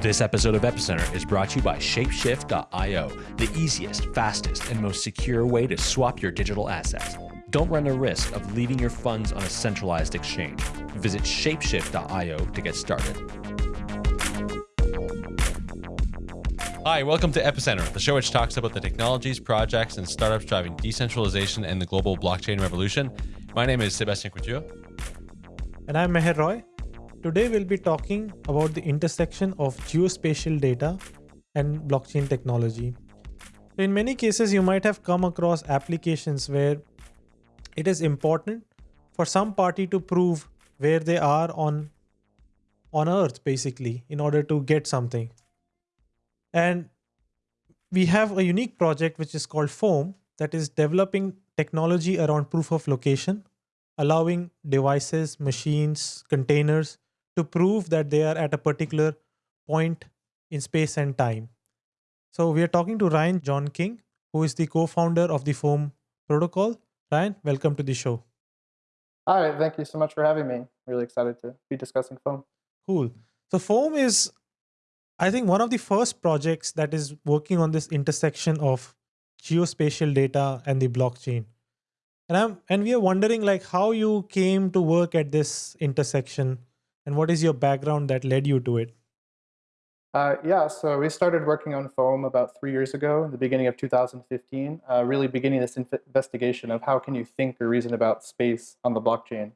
This episode of Epicenter is brought to you by Shapeshift.io, the easiest, fastest, and most secure way to swap your digital assets. Don't run the risk of leaving your funds on a centralized exchange. Visit Shapeshift.io to get started. Hi, welcome to Epicenter, the show which talks about the technologies, projects, and startups driving decentralization and the global blockchain revolution. My name is Sebastien Couture. And I'm Meher Roy. Today we'll be talking about the intersection of geospatial data and blockchain technology. In many cases, you might have come across applications where it is important for some party to prove where they are on on earth basically in order to get something and we have a unique project which is called foam that is developing technology around proof of location allowing devices machines containers to prove that they are at a particular point in space and time so we are talking to ryan john king who is the co-founder of the foam protocol ryan welcome to the show Hi, thank you so much for having me. Really excited to be discussing foam. cool so foam is I think one of the first projects that is working on this intersection of geospatial data and the blockchain. And I'm and we are wondering like how you came to work at this intersection and what is your background that led you to it? Uh, yeah, so we started working on foam about three years ago, in the beginning of 2015, uh, really beginning this investigation of how can you think or reason about space on the blockchain.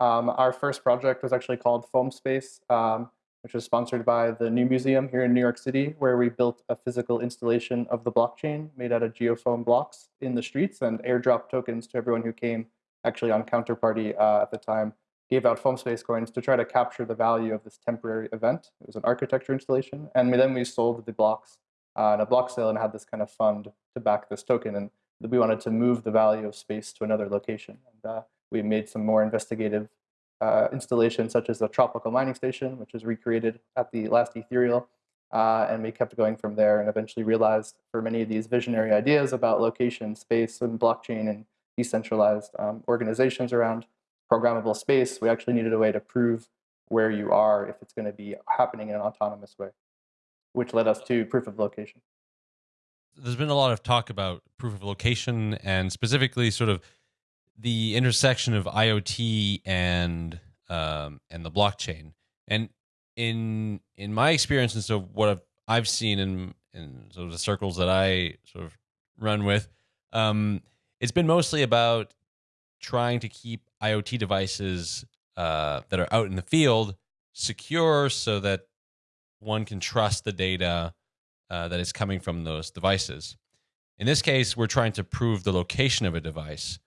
Um, our first project was actually called Foam Space. Um, which was sponsored by the New Museum here in New York City, where we built a physical installation of the blockchain made out of geofoam blocks in the streets and airdrop tokens to everyone who came actually on Counterparty uh, at the time, gave out foam space coins to try to capture the value of this temporary event. It was an architecture installation. And then we sold the blocks uh, in a block sale and had this kind of fund to back this token. And we wanted to move the value of space to another location. And uh, we made some more investigative uh, installations such as the tropical mining station, which was recreated at the last Ethereal. Uh, and we kept going from there and eventually realized for many of these visionary ideas about location, space, and blockchain and decentralized um, organizations around programmable space, we actually needed a way to prove where you are if it's going to be happening in an autonomous way, which led us to proof of location. There's been a lot of talk about proof of location and specifically sort of the intersection of IoT and um, and the blockchain. And in in my experience, and so what I've, I've seen in in sort of the circles that I sort of run with, um, it's been mostly about trying to keep IoT devices uh, that are out in the field secure, so that one can trust the data uh, that is coming from those devices. In this case, we're trying to prove the location of a device.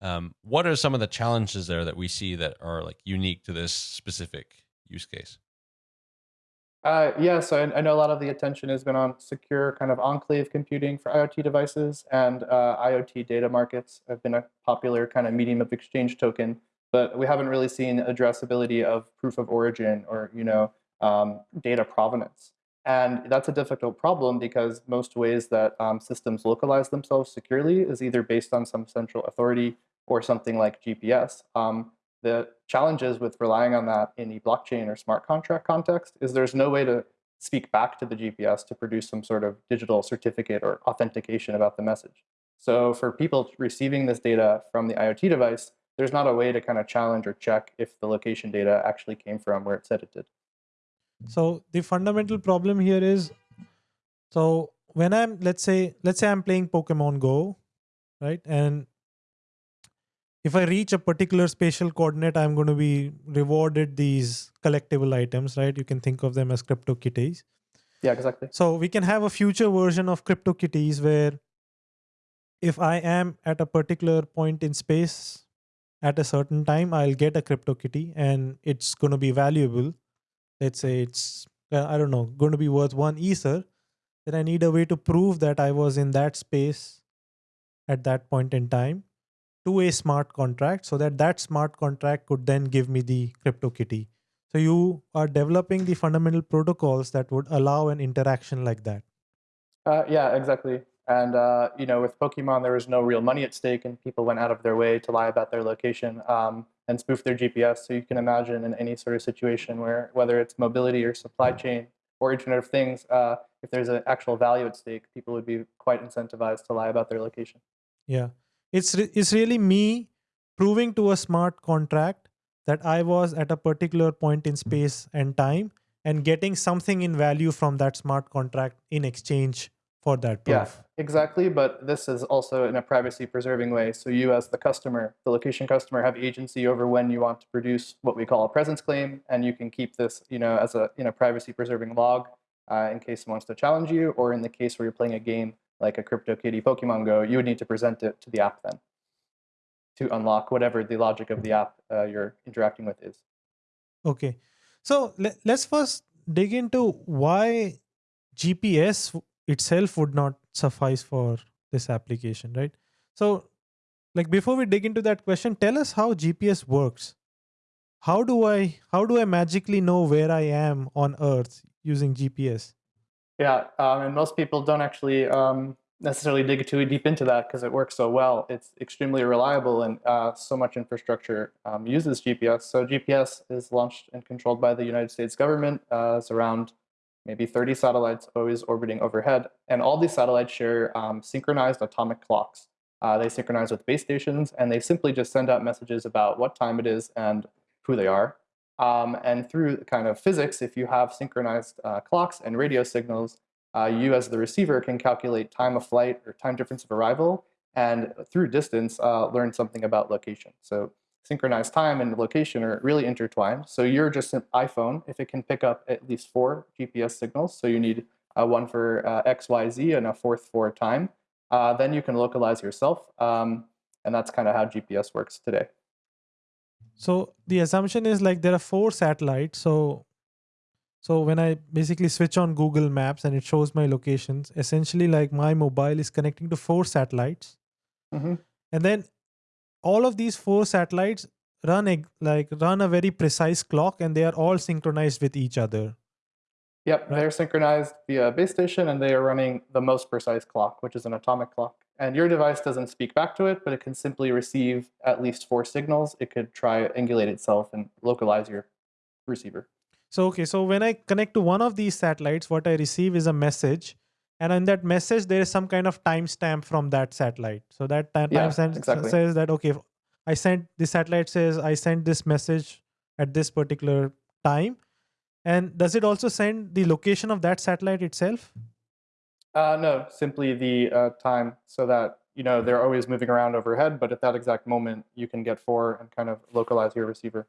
Um, what are some of the challenges there that we see that are like unique to this specific use case? Uh, yeah, so I, I, know a lot of the attention has been on secure kind of enclave computing for IoT devices, and uh, IoT data markets have been a popular kind of medium of exchange token, but we haven't really seen addressability of proof of origin or you know um, data provenance. And that's a difficult problem because most ways that um, systems localize themselves securely is either based on some central authority or something like GPS. Um, the challenges with relying on that in a blockchain or smart contract context is there's no way to speak back to the GPS to produce some sort of digital certificate or authentication about the message. So for people receiving this data from the IoT device, there's not a way to kind of challenge or check if the location data actually came from where it said it did. So the fundamental problem here is, so when I'm, let's say, let's say I'm playing Pokemon Go, right? And if I reach a particular spatial coordinate, I'm going to be rewarded these collectible items, right? You can think of them as CryptoKitties. Yeah, exactly. So we can have a future version of CryptoKitties where if I am at a particular point in space at a certain time, I'll get a CryptoKitty and it's going to be valuable. Let's say it's, uh, I don't know, going to be worth one Ether. Then I need a way to prove that I was in that space at that point in time to a smart contract so that that smart contract could then give me the CryptoKitty. So you are developing the fundamental protocols that would allow an interaction like that. Uh, yeah, exactly. And uh, you know, with Pokemon, there was no real money at stake, and people went out of their way to lie about their location um, and spoof their GPS. So you can imagine in any sort of situation where, whether it's mobility or supply chain, or Internet of Things, uh, if there's an actual value at stake, people would be quite incentivized to lie about their location. Yeah, it's re- it's really me proving to a smart contract that I was at a particular point in space and time, and getting something in value from that smart contract in exchange for that proof. Yeah, exactly. But this is also in a privacy preserving way. So you, as the customer, the location customer, have agency over when you want to produce what we call a presence claim, and you can keep this, you know, as a in a privacy preserving log uh, in case someone wants to challenge you, or in the case where you're playing a game like a CryptoKitty Pokemon Go, you would need to present it to the app then to unlock whatever the logic of the app uh, you're interacting with is. Okay, so le- let's first dig into why GPS itself would not suffice for this application, right? So, like before we dig into that question, tell us how GPS works. How do I how do I magically know where I am on Earth using GPS? Yeah, um, and most people don't actually um, necessarily dig too deep into that because it works so well. It's extremely reliable, and uh, so much infrastructure um, uses GPS. So GPS is launched and controlled by the United States government. Uh, it's around maybe 30 satellites always orbiting overhead. And all these satellites share um, synchronized atomic clocks. Uh, they synchronize with base stations, and they simply just send out messages about what time it is and who they are. Um, and through kind of physics, if you have synchronized uh, clocks and radio signals, uh, you as the receiver can calculate time of flight or time difference of arrival, and through distance, uh, learn something about location. So synchronized time and location are really intertwined. So your just an iPhone, if it can pick up at least four GPS signals, so you need uh, one for uh, X, Y, Z, and a fourth for time, uh, then you can localize yourself. Um, and that's kind of how GPS works today. So the assumption is like there are four satellites. So so when I basically switch on Google Maps and it shows my locations, essentially like my mobile is connecting to four satellites. Mm-hmm. And then all of these four satellites run a, like run a very precise clock and they are all synchronized with each other. Yep, Right. they're synchronized via base station and they are running the most precise clock, which is an atomic clock. And your device doesn't speak back to it, but it can simply receive at least four signals. It could triangulate itself and localize your receiver. So okay, so when I connect to one of these satellites, what I receive is a message, and in that message there is some kind of timestamp from that satellite. So that ti- Yeah, exactly. says that okay, I sent the satellite says I sent this message at this particular time, and does it also send the location of that satellite itself? Uh, no, simply the uh, time so that you know they're always moving around overhead, but at that exact moment you can get four and kind of localize your receiver.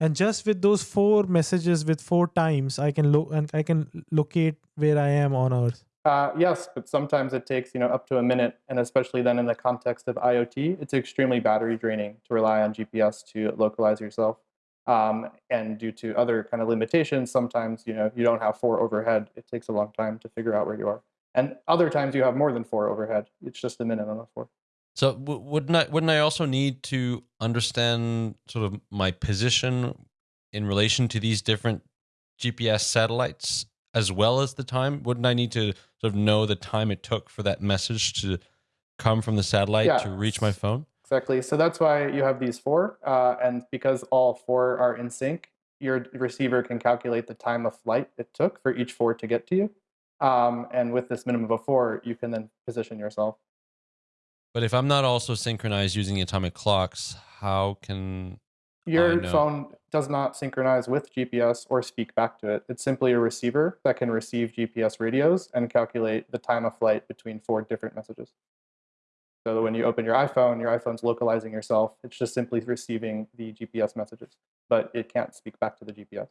And just with those four messages with four times, I can lo- and I can locate where I am on Earth. Uh, yes, but sometimes it takes you know up to a minute, and especially then in the context of IoT, it's extremely battery draining to rely on GPS to localize yourself. Um, and due to other kind of limitations, sometimes you know you don't have four overhead. It takes a long time to figure out where you are, and other times you have more than four overhead. It's just the minimum of four. So w- wouldn't I wouldn't I also need to understand sort of my position in relation to these different GPS satellites as well as the time? Wouldn't I need to sort of know the time it took for that message to come from the satellite Yeah. to reach my phone? Exactly. So that's why you have these four, uh, and because all four are in sync, your receiver can calculate the time of flight it took for each four to get to you. Um, and with this minimum of four, you can then position yourself. But if I'm not also synchronized using atomic clocks, how can Your phone does not synchronize with GPS or speak back to it. It's simply a receiver that can receive GPS radios and calculate the time of flight between four different messages. So when you open your iPhone, your iPhone's localizing yourself. It's just simply receiving the GPS messages, but it can't speak back to the GPS.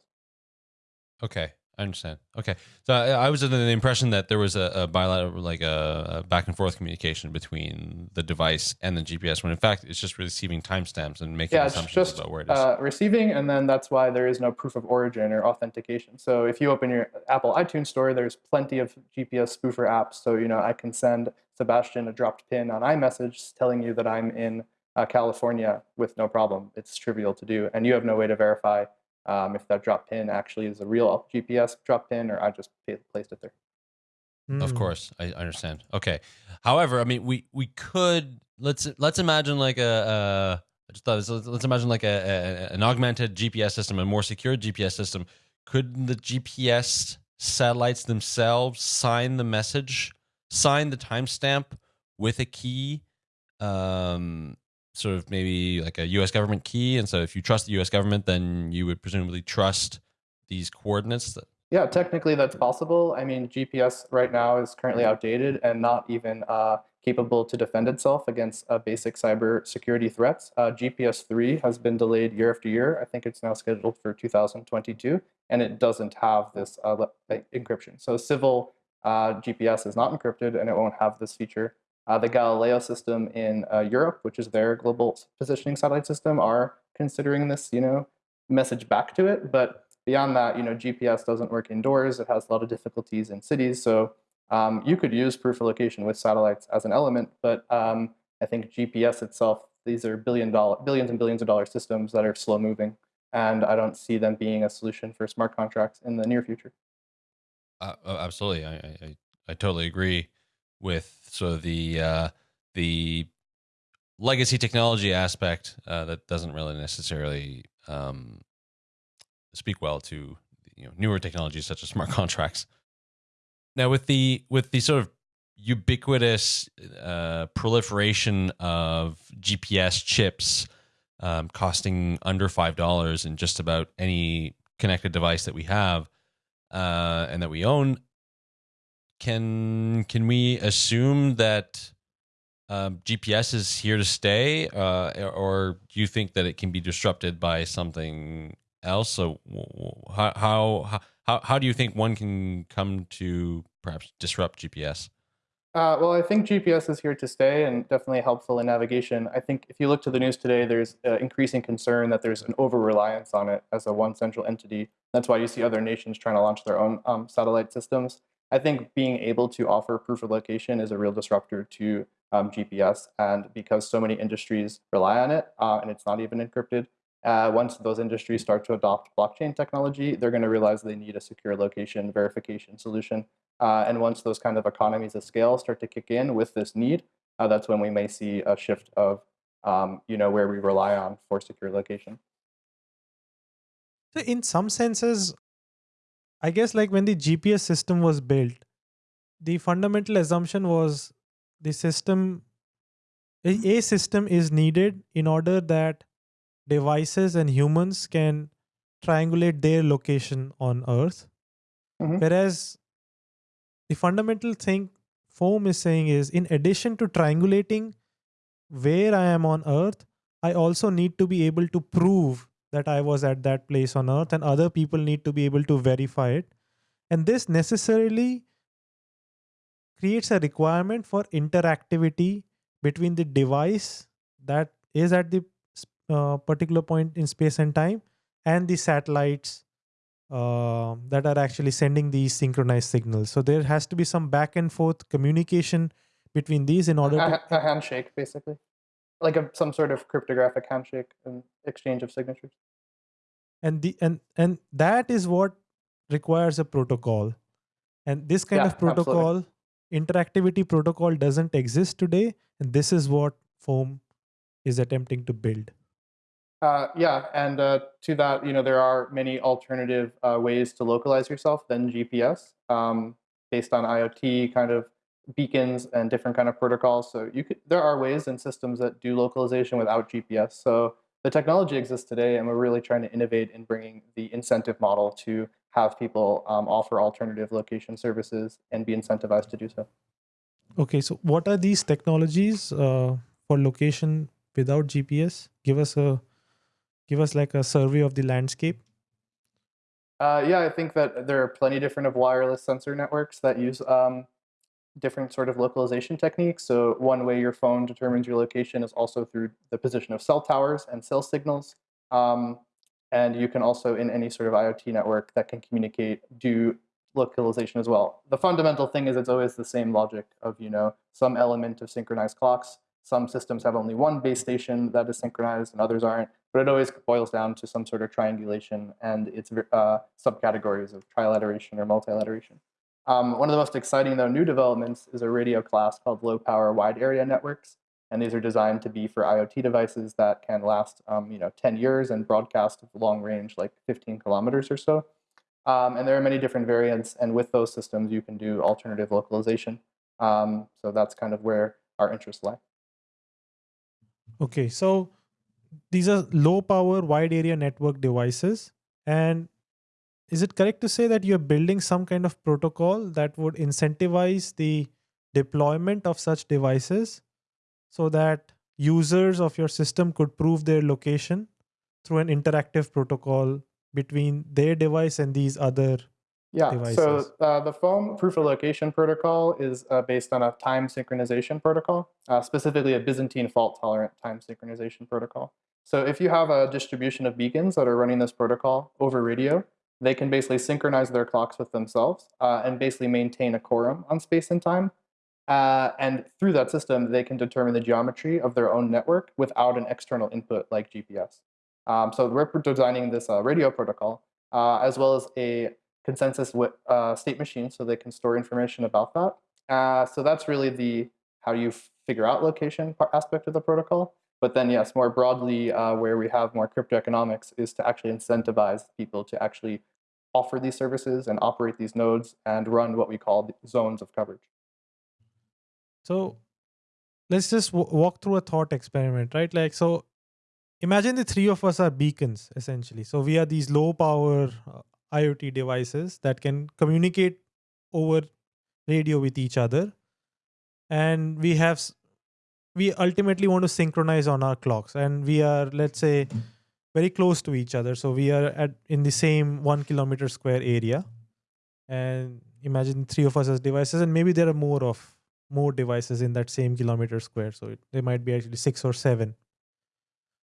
Okay, I understand. Okay, so I, I was under the impression that there was a, a bilateral, like a, a back and forth communication between the device and the GPS, when in fact it's just receiving timestamps and making Yeah, assumptions just about where it is. uh, receiving, and then that's why there is no proof of origin or authentication. So if you open your Apple iTunes store, there's plenty of GPS spoofer apps. So you know I can send Sebastien a dropped pin on iMessage telling you that I'm in uh, California with no problem. It's trivial to do, and you have no way to verify um, if that drop pin actually is a real GPS drop pin or I just placed it there. Of Hmm. course, I understand. Okay. However, I mean, we we could let's let's imagine like a. Uh, just thought this, let's, let's imagine like a, a an augmented GPS system, a more secure GPS system. Could the GPS satellites themselves sign the message, sign the timestamp with a key, um, sort of maybe like a U.S. government key. And so, if you trust the U.S. government, then you would presumably trust these coordinates. That- yeah, technically that's possible. I mean, GPS right now is currently outdated and not even uh, capable to defend itself against uh, basic cyber security threats. Uh, GPS 3 has been delayed year after year. I think it's now scheduled for 2022, and it doesn't have this uh, encryption. So civil uh, GPS is not encrypted, and it won't have this feature. Uh, the Galileo system in Europe, which is their global positioning satellite system, are considering this, you know, message back to it, but Beyond that, you know, GPS doesn't work indoors. It has a lot of difficulties in cities. So um, you could use proof of location with satellites as an element, but um, I think GPS itself, these are billion dollar, billions and billions of dollar systems that are slow moving. And I don't see them being a solution for smart contracts in the near future. Uh, absolutely. I, I, I totally agree with sort of the, uh, the legacy technology aspect uh, that doesn't really necessarily um, speak well to you know newer technologies such as smart contracts. Now, with the with the sort of ubiquitous uh, proliferation of GPS chips um, costing under five dollars in just about any connected device that we have uh, and that we own, can can we assume that um, GPS is here to stay, uh, or do you think that it can be disrupted by something else. So how how how how do you think one can come to perhaps disrupt GPS? Uh, well, I think GPS is here to stay and definitely helpful in navigation. I think if you look to the news today, there's uh, increasing concern that there's an over reliance on it as a one central entity. That's why you see other nations trying to launch their own um, satellite systems. I think being able to offer proof of location is a real disruptor to um, GPS. And because so many industries rely on it uh, and it's not even encrypted, uh, once those industries start to adopt blockchain technology, they're going to realize they need a secure location verification solution. Uh, and once those kind of economies of scale start to kick in with this need, uh, that's when we may see a shift of, um, you know, where we rely on for secure location. So in some senses, I guess like when the GPS system was built, the fundamental assumption was the system, a system is needed in order that devices and humans can triangulate their location on Earth. Mm-hmm. Whereas the fundamental thing Foam is saying is in addition to triangulating where I am on Earth, I also need to be able to prove that I was at that place on Earth, and other people need to be able to verify it. And this necessarily creates a requirement for interactivity between the device that is at the uh, particular point in space and time and the satellites uh, that are actually sending these synchronized signals. So there has to be some back and forth communication between these in order a, to a handshake, basically, like a, some sort of cryptographic handshake and exchange of signatures. And the and and that is what requires a protocol. And this kind yeah, of protocol, absolutely. interactivity protocol, doesn't exist today. And this is what Foam is attempting to build. Uh, yeah, and uh, to that, you know, there are many alternative uh, ways to localize yourself than GPS, um, based on IoT kind of beacons and different kind of protocols. So you could, there are ways and systems that do localization without GPS. So the technology exists today, and we're really trying to innovate in bringing the incentive model to have people um, offer alternative location services and be incentivized to do so. Okay, so what are these technologies uh, for location without GPS? Give us a give us like a survey of the landscape? Uh, yeah, I think that there are plenty different of wireless sensor networks that use um, different sort of localization techniques. So one way your phone determines your location is also through the position of cell towers and cell signals. Um, and you can also, in any sort of IoT network that can communicate, do localization as well. The fundamental thing is it's always the same logic of, you know, some element of synchronized clocks. Some systems have only one base station that is synchronized and others aren't but it always boils down to some sort of triangulation and its uh, subcategories of trilateration or multilateration. Um, one of the most exciting, though, new developments is a radio class called low power wide area networks. And these are designed to be for IoT devices that can last, um, you know, 10 years and broadcast long range, like 15 kilometers or so. Um, and there are many different variants, and with those systems, you can do alternative localization. Um, so that's kind of where our interests lie. Okay, so these are low power, wide area network devices. And is it correct to say that you're building some kind of protocol that would incentivize the deployment of such devices so that users of your system could prove their location through an interactive protocol between their device and these other yeah, devices? so uh, the foam proof of location protocol is uh, based on a time synchronization protocol, uh, specifically a Byzantine fault tolerant time synchronization protocol. So if you have a distribution of beacons that are running this protocol over radio, they can basically synchronize their clocks with themselves uh, and basically maintain a quorum on space and time. Uh, and through that system, they can determine the geometry of their own network without an external input like GPS. Um, so we're designing this uh, radio protocol uh, as well as a consensus with, uh, state machine so they can store information about that. Uh, so that's really the how you figure out location aspect of the protocol. But then yes, more broadly, uh, where we have more crypto economics is to actually incentivize people to actually offer these services and operate these nodes and run what we call zones of coverage. So let's just walk through a thought experiment, right? Like, so imagine the three of us are beacons essentially. So we are these low power uh, IoT devices that can communicate over radio with each other. And we have, we ultimately want to synchronize on our clocks. And we are, let's say, very close to each other. So we are at in the same one kilometer square area. And imagine three of us as devices, and maybe there are more of more devices in that same kilometer square. So it, might be actually six or seven.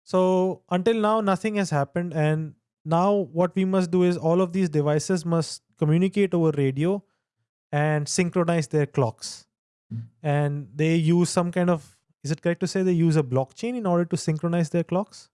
So until now, nothing has happened. And now what we must do is all of these devices must communicate over radio and synchronize their clocks. And they use some kind of, is it correct to say they use a blockchain in order to synchronize their clocks?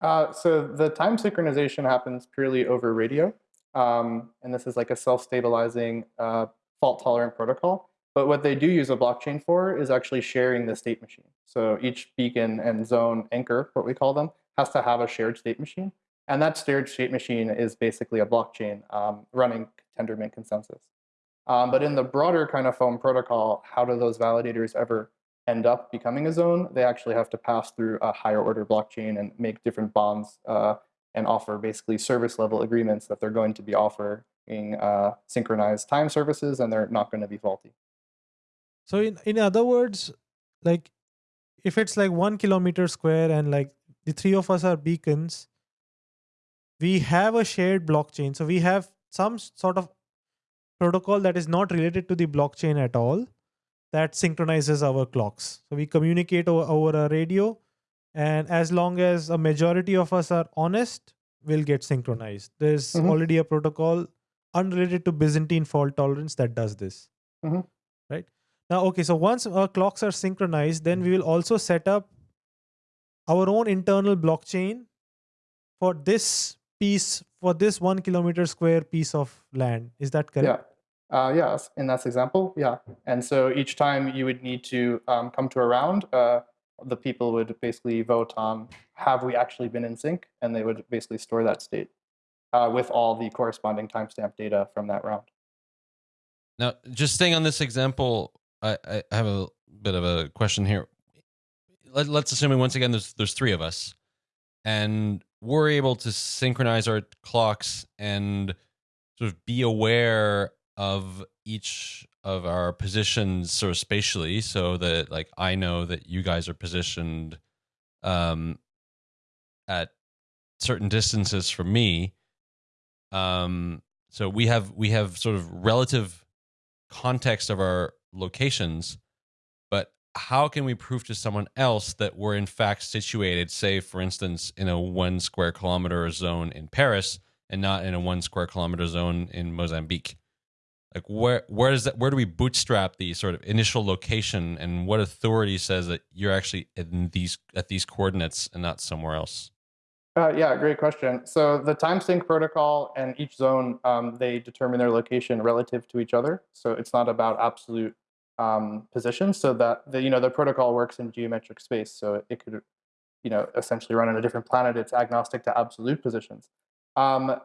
Uh, so the time synchronization happens purely over radio. Um, and this is like a self-stabilizing uh, fault-tolerant protocol. But what they do use a blockchain for is actually sharing the state machine. So each beacon and zone anchor, what we call them, has to have a shared state machine. And that shared state machine is basically a blockchain um, running Tendermint consensus. Um, but in the broader kind of foam protocol, how do those validators ever end up becoming a zone? They actually have to pass through a higher order blockchain and make different bonds uh, and offer basically service level agreements that they're going to be offering uh, synchronized time services and they're not going to be faulty. So in, in other words, like if it's like one kilometer square and like the three of us are beacons, we have a shared blockchain. So we have some sort of protocol that is not related to the blockchain at all that synchronizes our clocks. So we communicate over, over a radio and as long as a majority of us are honest, we'll get synchronized. There's mm -hmm. already a protocol unrelated to Byzantine fault tolerance that does this. Mm -hmm. Right. Now, okay, so once our clocks are synchronized, then we will also set up our own internal blockchain for this piece, for this one kilometer square piece of land. Is that correct? Yeah. Uh, yes, in that example, yeah. And so each time you would need to um, come to a round, uh, the people would basically vote on have we actually been in sync, and they would basically store that state uh, with all the corresponding timestamp data from that round. Now, just staying on this example, I, I have a bit of a question here. Let, let's assume once again there's there's three of us, and we're able to synchronize our clocks and sort of be aware of each of our positions sort of spatially so that like I know that you guys are positioned um at certain distances from me um so we have we have sort of relative context of our locations, but how can we prove to someone else that we're in fact situated, say, for instance, in a one square kilometer zone in Paris and not in a one square kilometer zone in Mozambique? Like where where does that where do we bootstrap the sort of initial location and what authority says that you're actually in these at these coordinates and not somewhere else? Uh, yeah, great question. So the time sync protocol and each zone, um, they determine their location relative to each other. So it's not about absolute um, positions so that the, you know, the protocol works in geometric space. So it could, you know, essentially run on a different planet. It's agnostic to absolute positions. Um,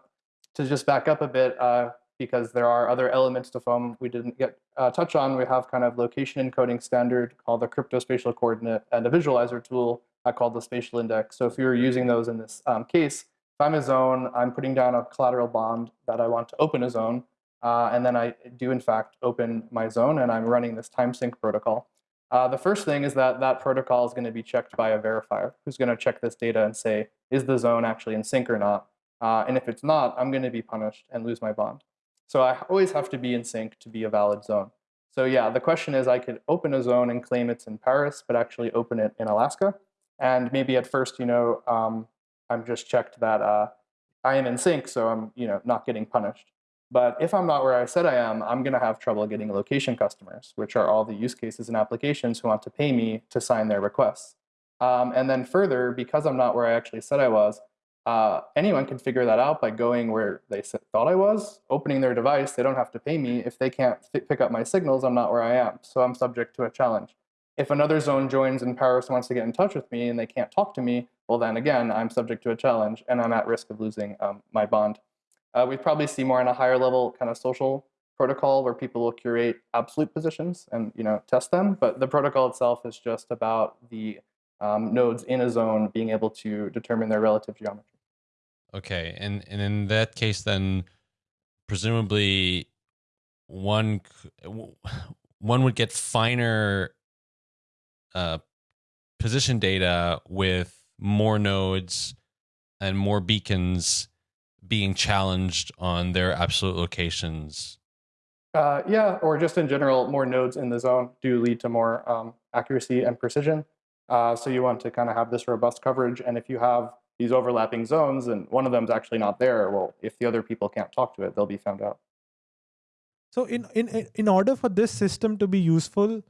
to just back up a bit, uh, because there are other elements to foam we didn't get uh, touch on. We have kind of location encoding standard called the cryptospatial coordinate and a visualizer tool uh, called the spatial index. So if you're using those in this um, case, if I'm a zone, I'm putting down a collateral bond that I want to open a zone, uh, and then I do in fact open my zone and I'm running this time sync protocol. Uh, the first thing is that that protocol is going to be checked by a verifier who's going to check this data and say, is the zone actually in sync or not? Uh, and if it's not, I'm going to be punished and lose my bond. So I always have to be in sync to be a valid zone. So yeah, the question is I could open a zone and claim it's in Paris, but actually open it in Alaska. And maybe at first, you know, um, I'm just checked that uh, I am in sync, so I'm, you know, not getting punished. But if I'm not where I said I am, I'm going to have trouble getting location customers, which are all the use cases and applications who want to pay me to sign their requests. Um, and then further, because I'm not where I actually said I was, uh, anyone can figure that out by going where they thought I was, opening their device. They don't have to pay me. If they can't pick up my signals, I'm not where I am. So I'm subject to a challenge. If another zone joins and Paris wants to get in touch with me and they can't talk to me, well, then again, I'm subject to a challenge and I'm at risk of losing um, my bond. Uh, we probably see more on a higher level kind of social protocol where people will curate absolute positions and you know test them. But the protocol itself is just about the um, nodes in a zone being able to determine their relative geometry. Okay, and and in that case, then presumably one one would get finer uh, position data with more nodes and more beacons being challenged on their absolute locations. Uh, yeah, or just in general, more nodes in the zone do lead to more um, accuracy and precision. Uh, so you want to kind of have this robust coverage, and if you have these overlapping zones and one of them is actually not there, well, if the other people can't talk to it, they'll be found out. So in, in, in order for this system to be useful,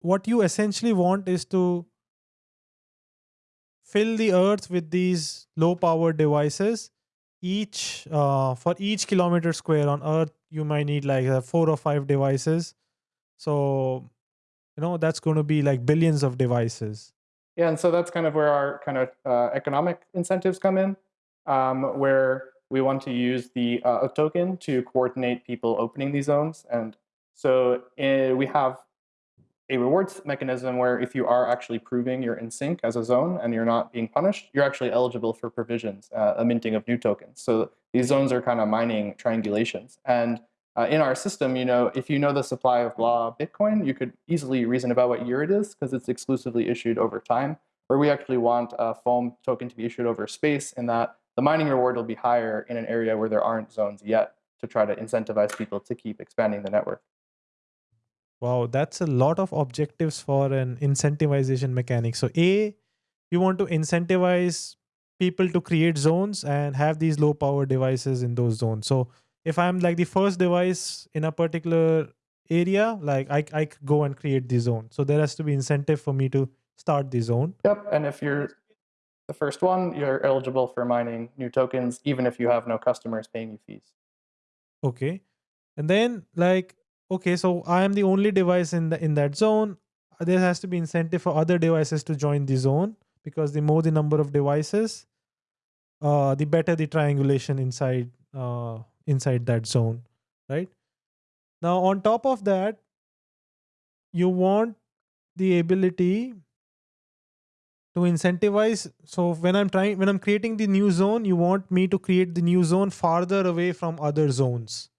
what you essentially want is to fill the earth with these low power devices each uh, for each kilometer square on earth you might need like uh, four or five devices so you know that's going to be like billions of devices yeah, and so that's kind of where our kind of uh, economic incentives come in, um, where we want to use the uh, token to coordinate people opening these zones. And so uh, we have a rewards mechanism where if you are actually proving you're in sync as a zone and you're not being punished, you're actually eligible for provisions, uh, a minting of new tokens. So these zones are kind of mining triangulations. And uh, in our system, you know, if you know the supply of blah Bitcoin, you could easily reason about what year it is because it's exclusively issued over time. Where we actually want a foam token to be issued over space in that the mining reward will be higher in an area where there aren't zones yet to try to incentivize people to keep expanding the network. Wow, that's a lot of objectives for an incentivization mechanic. So A, you want to incentivize people to create zones and have these low power devices in those zones. So if I'm like the first device in a particular area, like I, I go and create the zone. So there has to be incentive for me to start the zone. Yep. And if you're the first one, you're eligible for mining new tokens, even if you have no customers paying you fees. Okay. And then like, okay, so I am the only device in the in that zone. There has to be incentive for other devices to join the zone because the more the number of devices, uh, the better the triangulation inside uh, inside that zone, right? Now, on top of that, you want the ability to incentivize. So when I'm trying, when I'm creating the new zone, you want me to create the new zone farther away from other zones,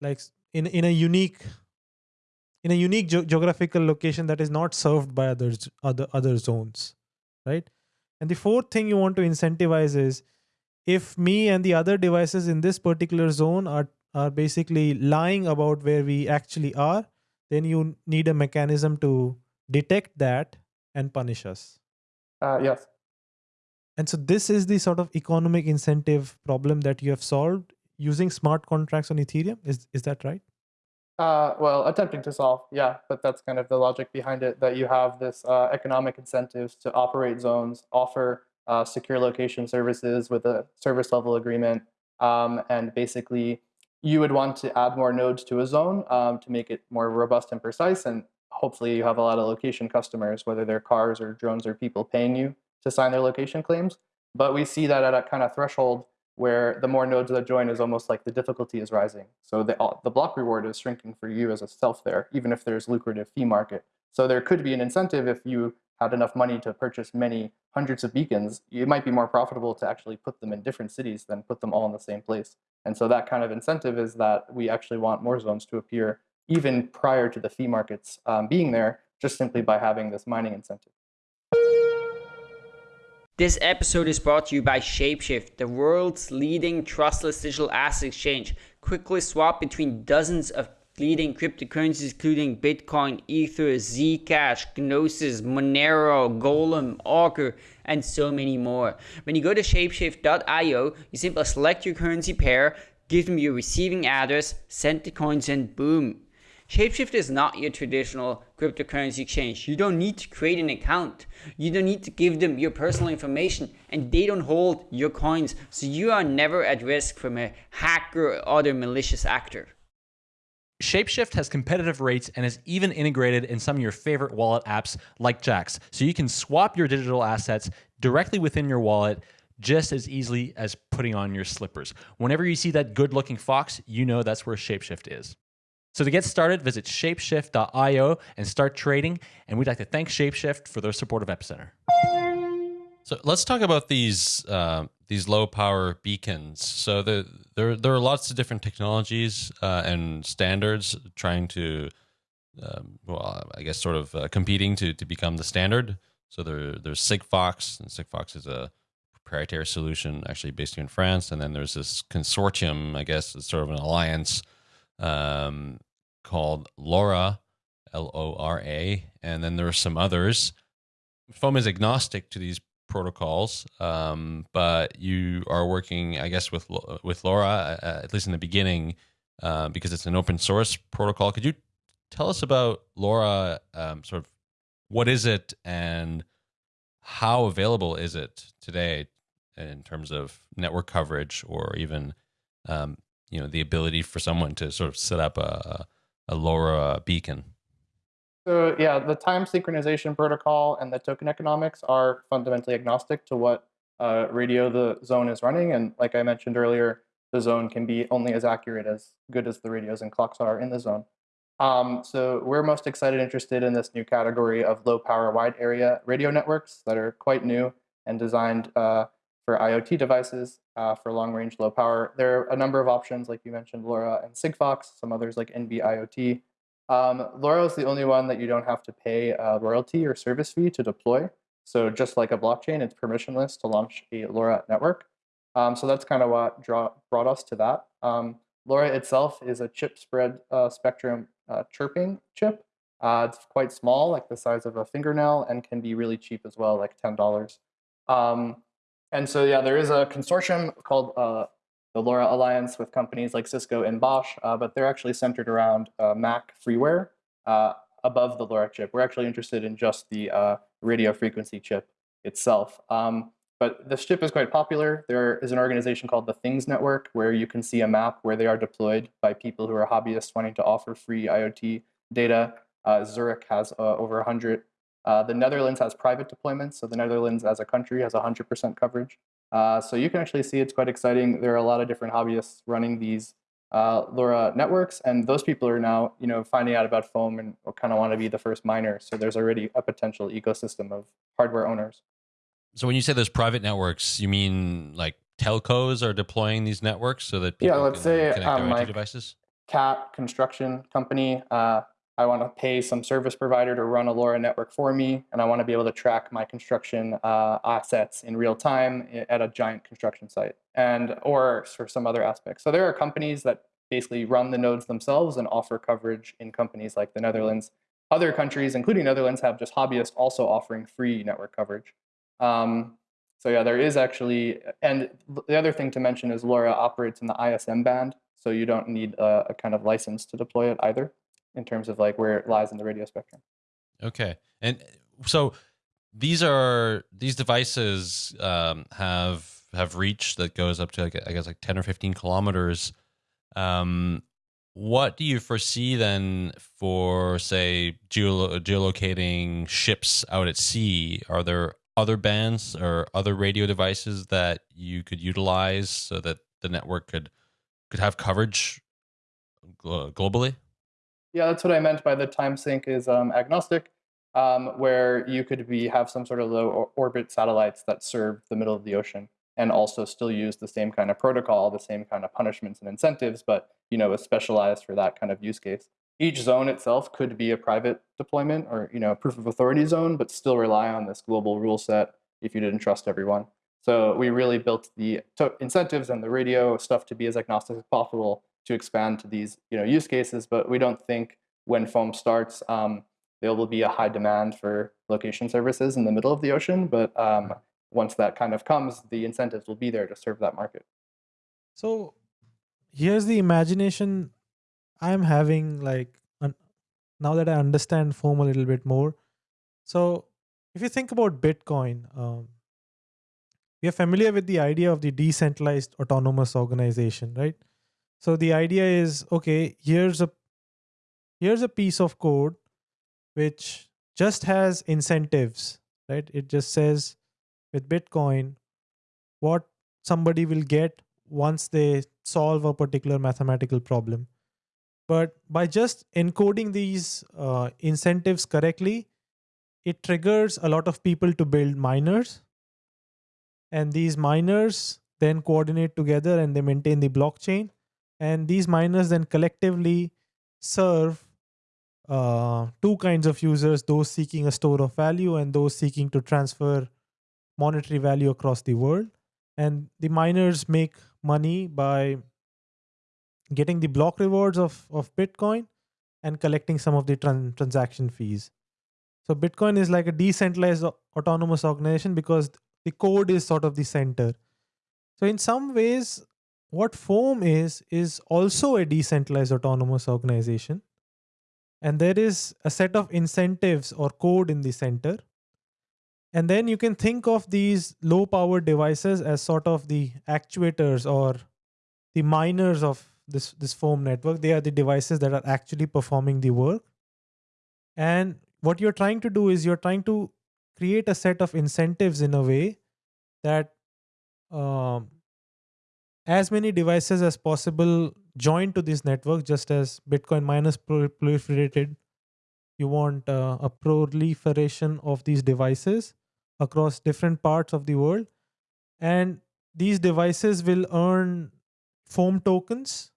like in in a unique in a unique ge geographical location that is not served by others other other zones, right? And the fourth thing you want to incentivize is if me and the other devices in this particular zone are, are basically lying about where we actually are, then you need a mechanism to detect that and punish us. Uh, yes. And so this is the sort of economic incentive problem that you have solved using smart contracts on Ethereum. Is is that right? Uh, well, attempting to solve, yeah, but that's kind of the logic behind it. That you have this uh, economic incentives to operate zones, offer uh, secure location services with a service level agreement. Um, and basically, you would want to add more nodes to a zone um, to make it more robust and precise. And hopefully, you have a lot of location customers, whether they're cars or drones or people paying you to sign their location claims. But we see that at a kind of threshold where the more nodes that join is almost like the difficulty is rising. So the, the block reward is shrinking for you as a self there, even if there's lucrative fee market. So there could be an incentive if you had enough money to purchase many hundreds of beacons, it might be more profitable to actually put them in different cities than put them all in the same place. And so that kind of incentive is that we actually want more zones to appear even prior to the fee markets um, being there, just simply by having this mining incentive. This episode is brought to you by Shapeshift, the world's leading trustless digital asset exchange. Quickly swap between dozens of leading cryptocurrencies including Bitcoin, Ether, Zcash, Gnosis, Monero, Golem, Augur, and so many more. When you go to shapeshift.io, you simply select your currency pair, give them your receiving address, send the coins, and boom, Shapeshift is not your traditional cryptocurrency exchange. You don't need to create an account. You don't need to give them your personal information and they don't hold your coins. So you are never at risk from a hacker or other malicious actor. Shapeshift has competitive rates and is even integrated in some of your favorite wallet apps like Jaxx. So you can swap your digital assets directly within your wallet just as easily as putting on your slippers. Whenever you see that good looking fox, you know that's where Shapeshift is. So to get started, visit shapeshift.io and start trading. And we'd like to thank Shapeshift for their support of Epicenter. So let's talk about these uh, these low power beacons. So the, there there are lots of different technologies uh, and standards trying to, um, well, I guess sort of uh, competing to to become the standard. So there there's Sigfox, and Sigfox is a proprietary solution actually based here in France. And then there's this consortium, I guess, it's sort of an alliance um, called LoRa, L O R A, and then there are some others. Foam is agnostic to these protocols, um, but you are working, I guess, with with LoRa uh, at least in the beginning uh, because it's an open source protocol. Could you tell us about LoRa? Um, sort of, what is it, and how available is it today in terms of network coverage, or even um, you know the ability for someone to sort of set up a, a LoRa beacon? So yeah, the time synchronization protocol and the token economics are fundamentally agnostic to what uh, radio the zone is running. And like I mentioned earlier, the zone can be only as accurate as good as the radios and clocks are in the zone. Um, so we're most excited interested in this new category of low power wide area radio networks that are quite new and designed uh, for IoT devices uh, for long range low power. There are a number of options, like you mentioned, LoRa and Sigfox, some others like NB-IoT. Um, LoRa is the only one that you don't have to pay a royalty or service fee to deploy. So just like a blockchain, it's permissionless to launch a LoRa network. Um, so that's kind of what draw, brought us to that. Um, LoRa itself is a chirp spread uh, spectrum uh, chirping chip. Uh, it's quite small, like the size of a fingernail, and can be really cheap as well, like $10. Um, and so, yeah, there is a consortium called uh, the LoRa Alliance with companies like Cisco and Bosch, uh, but they're actually centered around uh, Mac freeware uh, above the LoRa chip. We're actually interested in just the uh, radio frequency chip itself. Um, but this chip is quite popular. There is an organization called the Things Network where you can see a map where they are deployed by people who are hobbyists wanting to offer free IoT data. Uh, Zurich has over 100 uh, the Netherlands has private deployments, so the Netherlands as a country has 100% coverage. Uh, so you can actually see it's quite exciting. There are a lot of different hobbyists running these uh, LoRa networks, and those people are now, you know, finding out about foam and kind of want to be the first miner. So there's already a potential ecosystem of hardware owners. So when you say there's private networks, you mean like telcos are deploying these networks so that people yeah, let's can say connect um, their like devices? Cat Construction Company uh, I want to pay some service provider to run a LoRa network for me, and I want to be able to track my construction uh, assets in real time at a giant construction site, and or for some other aspects. So there are companies that basically run the nodes themselves and offer coverage in companies like the Netherlands. Other countries, including Netherlands, have just hobbyists also offering free network coverage. Um, so yeah, there is actually, and the other thing to mention is LoRa operates in the ISM band, so you don't need a, a kind of license to deploy it either in terms of like where it lies in the radio spectrum. Okay, and so these are these devices um, have have reach that goes up to like I guess like ten or fifteen kilometers. Um, what do you foresee then for say geolo- geolocating ships out at sea? Are there other bands or other radio devices that you could utilize so that the network could could have coverage globally? Yeah, that's what I meant by the time sync is um, agnostic, um, where you could be have some sort of low orbit satellites that serve the middle of the ocean and also still use the same kind of protocol, the same kind of punishments and incentives, but you know, is specialized for that kind of use case. Each zone itself could be a private deployment or you know, a proof of authority zone, but still rely on this global rule set if you didn't trust everyone. So we really built the incentives and the radio stuff to be as agnostic as possible to expand to these you know use cases. But we don't think when foam starts, um, there will be a high demand for location services in the middle of the ocean. But um, once that kind of comes, the incentives will be there to serve that market. So here's the imagination I'm having like now that I understand foam a little bit more. So if you think about Bitcoin, um, we are familiar with the idea of the decentralized autonomous organization, right? So the idea is okay, here's a here's a piece of code which just has incentives, right? It just says with Bitcoin what somebody will get once they solve a particular mathematical problem. But by just encoding these uh, incentives correctly, it triggers a lot of people to build miners. And these miners then coordinate together and they maintain the blockchain. And these miners then collectively serve uh, two kinds of users those seeking a store of value and those seeking to transfer monetary value across the world. And the miners make money by getting the block rewards of, of bitcoin and collecting some of the tran- transaction fees. So bitcoin is like a decentralized autonomous organization because the code is sort of the center. So in some ways what foam is is also a decentralized autonomous organization. And there is a set of incentives or code in the center. And then you can think of these low power devices as sort of the actuators or the miners of this this foam network. They are the devices that are actually performing the work. And what you're trying to do is you're trying to create a set of incentives in a way that um, as many devices as possible join to this network just as bitcoin miners proliferated. You want uh, a proliferation of these devices across different parts of the world. And these devices will earn foam tokens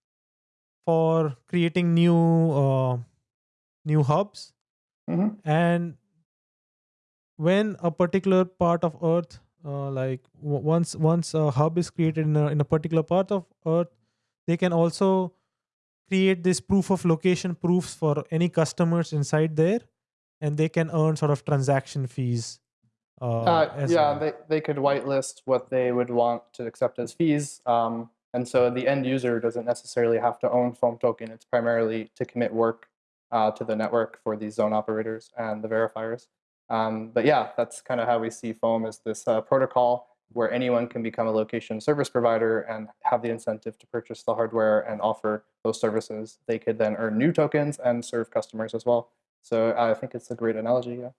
for creating new uh, new hubs. Mhm. and when a particular part of earth uh, like w- once once a hub is created in a, in a particular part of earth they can also create this proof of location proofs for any customers inside there and they can earn sort of transaction fees uh, Uh, yeah, well. they, they could whitelist what they would want to accept as fees. Um, and so the end user doesn't necessarily have to own Foam token. It's primarily to commit work uh, to the network for these zone operators and the verifiers. Um, but yeah, that's kind of how we see Foam as this uh, protocol where anyone can become a location service provider and have the incentive to purchase the hardware and offer those services. They could then earn new tokens and serve customers as well. So I think it's a great analogy. Yeah.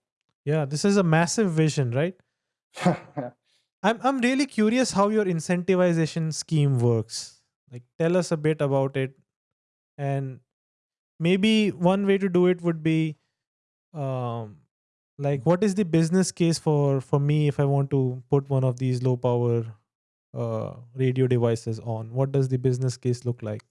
yeah this is a massive vision right Yeah. I'm I'm really curious how your incentivization scheme works. Like tell us a bit about it. And maybe one way to do it would be um like what is the business case for for me if I want to put one of these low power uh radio devices on? What does the business case look like?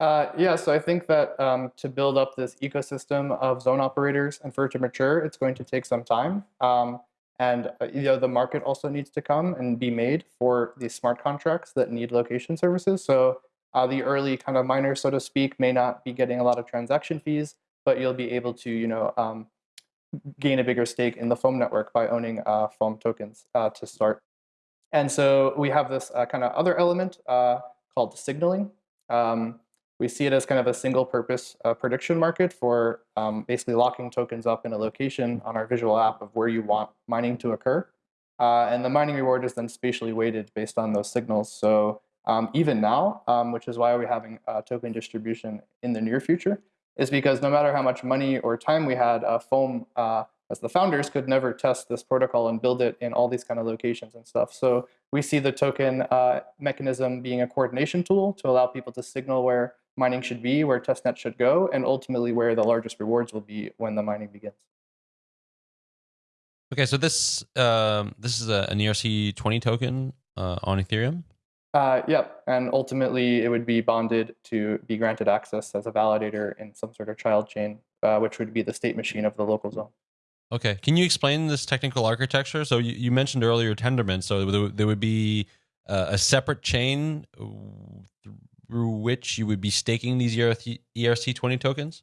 Uh, yeah, so I think that um, to build up this ecosystem of zone operators and for it to mature, it's going to take some time. Um, and uh, you know the market also needs to come and be made for these smart contracts that need location services. So uh, the early kind of miners, so to speak, may not be getting a lot of transaction fees, but you'll be able to you know um, gain a bigger stake in the Foam network by owning uh, Foam tokens uh, to start. And so we have this uh, kind of other element uh, called signaling. Um, we see it as kind of a single purpose uh, prediction market for um, basically locking tokens up in a location on our visual app of where you want mining to occur. Uh, and the mining reward is then spatially weighted based on those signals. So um, even now, um, which is why we're having token distribution in the near future, is because no matter how much money or time we had, uh, Foam uh, as the founders could never test this protocol and build it in all these kind of locations and stuff. So we see the token uh, mechanism being a coordination tool to allow people to signal where mining should be, where testnet should go, and ultimately where the largest rewards will be when the mining begins. Okay, so this um, this is a, an ERC20 token uh, on Ethereum. Uh, yep, and ultimately it would be bonded to be granted access as a validator in some sort of child chain, uh, which would be the state machine of the local zone. Okay, can you explain this technical architecture? So you, you mentioned earlier Tendermint, so there, there would be uh, a separate chain through which you would be staking these ERC, ERC20 tokens?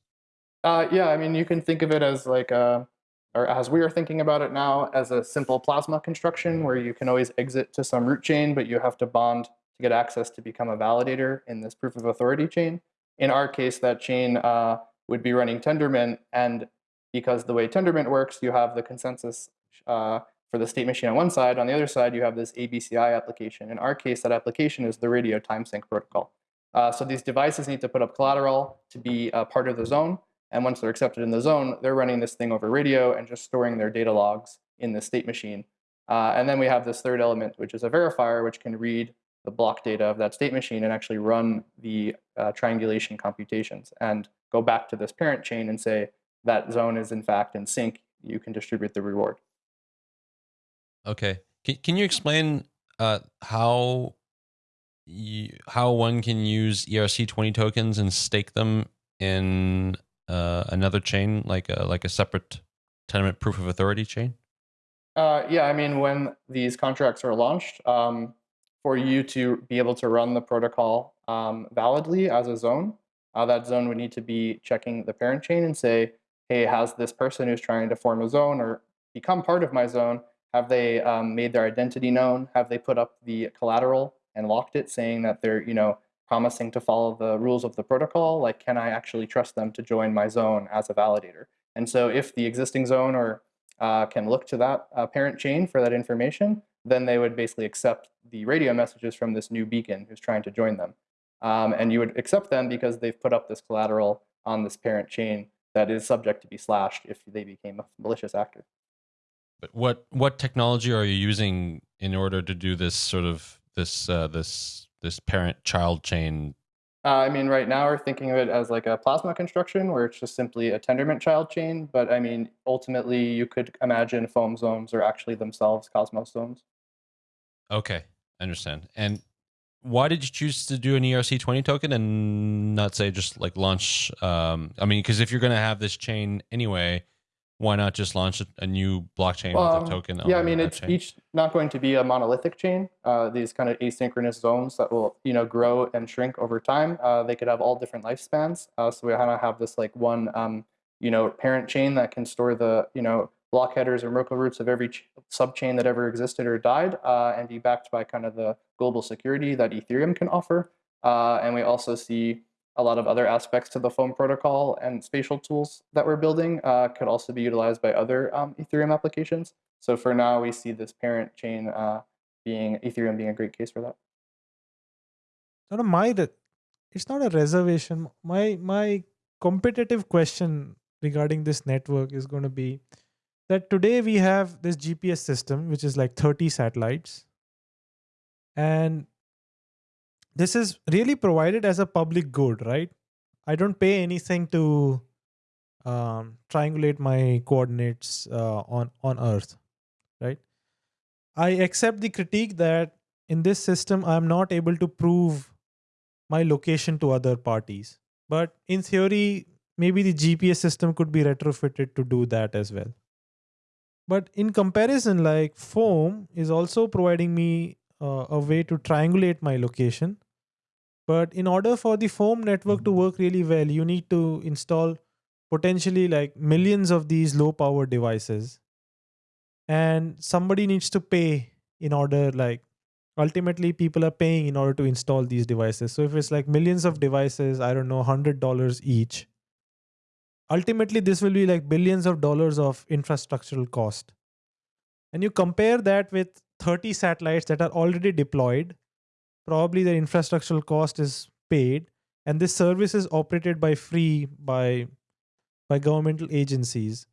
Uh, yeah, I mean, you can think of it as like a or as we are thinking about it now, as a simple plasma construction where you can always exit to some root chain, but you have to bond to get access to become a validator in this proof of authority chain. In our case, that chain uh, would be running Tendermint, and because the way Tendermint works, you have the consensus uh, for the state machine on one side. On the other side, you have this ABCI application. In our case, that application is the radio time sync protocol. Uh, so these devices need to put up collateral to be a part of the zone. And once they're accepted in the zone, they're running this thing over radio and just storing their data logs in the state machine. Uh, and then we have this third element, which is a verifier, which can read the block data of that state machine and actually run the uh, triangulation computations and go back to this parent chain and say that zone is in fact in sync. You can distribute the reward. Okay. Can, can you explain uh, how you, how one can use ERC20 tokens and stake them in uh, another chain, like a like a separate Tendermint proof of authority chain? Uh, yeah, I mean, when these contracts are launched, um, for you to be able to run the protocol um, validly as a zone, uh, that zone would need to be checking the parent chain and say, hey, has this person who's trying to form a zone or become part of my zone, have they um, made their identity known? Have they put up the collateral and locked it saying that they're, you know, promising to follow the rules of the protocol, like can I actually trust them to join my zone as a validator? And so if the existing zone or uh, can look to that uh, parent chain for that information, then they would basically accept the radio messages from this new beacon who's trying to join them. Um, and you would accept them because they've put up this collateral on this parent chain that is subject to be slashed if they became a malicious actor. But what what technology are you using in order to do this sort of this uh, this this parent child chain? Uh, I mean, right now we're thinking of it as like a plasma construction where it's just simply a Tendermint child chain. But I mean, ultimately, you could imagine foam zones are actually themselves Cosmos zones. Okay, I understand. And why did you choose to do an ERC20 token and not say just like launch? Um, I mean, because if you're going to have this chain anyway, why not just launch a, new blockchain um, with a token? Yeah, I mean, it's chain? each not going to be a monolithic chain. Uh, these kind of asynchronous zones that will, you know, grow and shrink over time. Uh, they could have all different lifespans. Uh, so we kind of have this like one, um, you know, parent chain that can store the, you know, block headers or Merkle roots of every subchain that ever existed or died, uh, and be backed by kind of the global security that Ethereum can offer. Uh, and we also see a lot of other aspects to the foam protocol and spatial tools that we're building uh, could also be utilized by other um, Ethereum applications. So for now, we see this parent chain uh, being Ethereum being a great case for that. Not my, it's not a reservation. My my competitive question regarding this network is going to be that today we have this GPS system, which is like 30 satellites, and this is really provided as a public good, right? I don't pay anything to um, triangulate my coordinates uh, on on Earth, right? I accept the critique that in this system I'm not able to prove my location to other parties, but in theory, maybe the GPS system could be retrofitted to do that as well. But in comparison, like Foam is also providing me uh, a way to triangulate my location but in order for the foam network to work really well, you need to install potentially like millions of these low power devices. And somebody needs to pay in order like ultimately people are paying in order to install these devices. So if it's like millions of devices, I don't know, $100 each. Ultimately, this will be like billions of dollars of infrastructural cost. And you compare that with 30 satellites that are already deployed probably the infrastructural cost is paid and this service is operated by free by by governmental agencies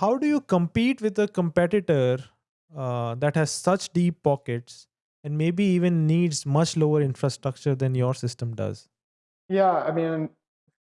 how do you compete with a competitor uh, that has such deep pockets and maybe even needs much lower infrastructure than your system does? Yeah, I mean,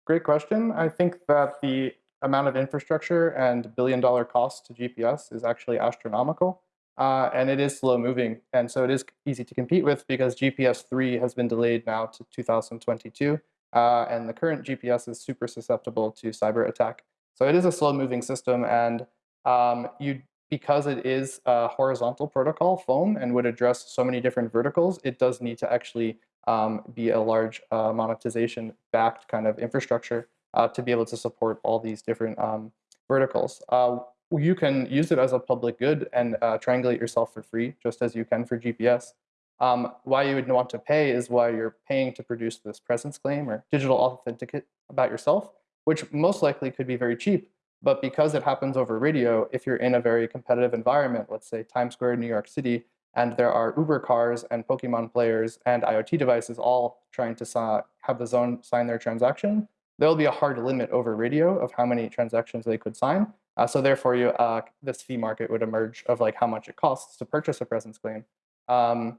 great question. I think that the amount of infrastructure and billion dollar cost to GPS is actually astronomical. Uh, and it is slow moving. And so it is easy to compete with because GPS 3 has been delayed now to 2022. Uh, and the current GPS is super susceptible to cyber attack. So it is a slow moving system. And um, you, because it is a horizontal protocol, foam, and would address so many different verticals, it does need to actually um, be a large uh, monetization backed kind of infrastructure uh, to be able to support all these different um, verticals. Uh, you can use it as a public good and uh, triangulate yourself for free, just as you can for GPS. Um, why you would want to pay is why you're paying to produce this presence claim or digital authenticate about yourself, which most likely could be very cheap. But because it happens over radio, if you're in a very competitive environment, let's say Times Square, New York City, and there are Uber cars and Pokemon players and IoT devices all trying to have the zone sign their transaction, there'll be a hard limit over radio of how many transactions they could sign. Uh, so therefore, you, uh, this fee market would emerge of like how much it costs to purchase a presence claim. Um,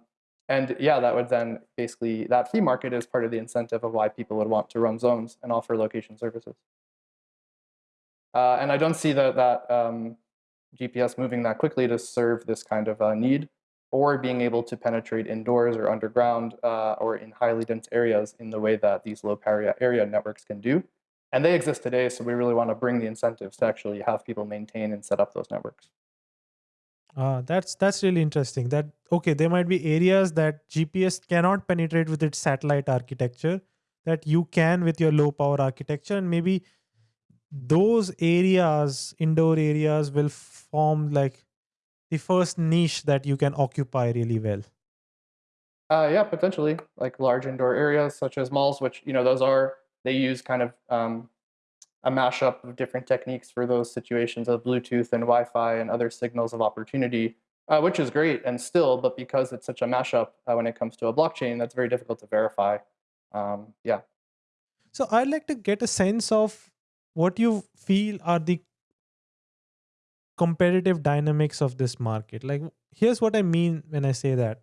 and yeah, that would then basically, that fee market is part of the incentive of why people would want to run zones and offer location services. Uh, and I don't see that, that um, GPS moving that quickly to serve this kind of uh, need or being able to penetrate indoors or underground uh, or in highly dense areas in the way that these low power area networks can do. And they exist today, so we really want to bring the incentives to actually have people maintain and set up those networks. Uh, that's that's really interesting. That okay, there might be areas that GPS cannot penetrate with its satellite architecture that you can with your low power architecture, and maybe those areas, indoor areas, will form like the first niche that you can occupy really well? Uh, yeah, potentially like large indoor areas such as malls, which you know those are they use kind of um, a mashup of different techniques for those situations of Bluetooth and Wi-Fi and other signals of opportunity, uh, which is great and still, but because it's such a mashup uh, when it comes to a blockchain, that's very difficult to verify. Um, yeah. So I'd like to get a sense of what you feel are the competitive dynamics of this market. Like, here's what I mean when I say that.